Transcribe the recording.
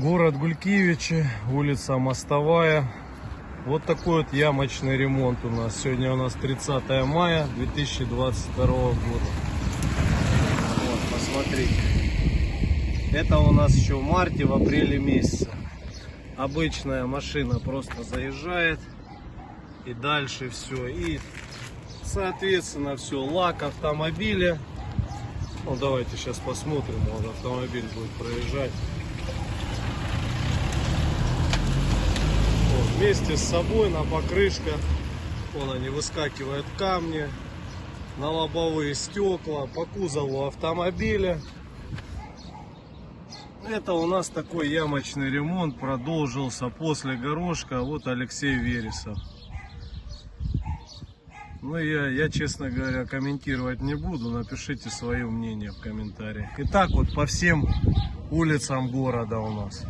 Город Гулькевичи, улица Мостовая. Вот такой вот ямочный ремонт у нас. Сегодня у нас 30 мая 2022 года. Вот, посмотрите. Это у нас еще в марте, в апреле месяце. Обычная машина просто заезжает. И дальше все. И соответственно все. Лак автомобиля. Ну давайте сейчас посмотрим. Вот автомобиль будет проезжать. Вот, вместе с собой на покрышках. Вон они выскакивают камни на лобовые стекла, по кузову автомобиля. Это у нас такой ямочный ремонт продолжился после горошка. Вот Алексей Вересов. Ну, я, я, честно говоря, комментировать не буду. Напишите свое мнение в комментариях. И так вот по всем улицам города у нас.